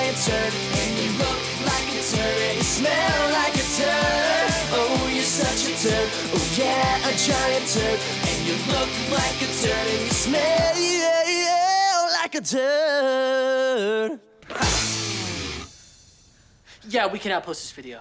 giant turd, and you look like a turd, and you smell like a turd. Oh, you're such a turd. Oh yeah, a giant turd, and you look like a turd, and you smell yeah, yeah, like a turd. Yeah, we can post this video.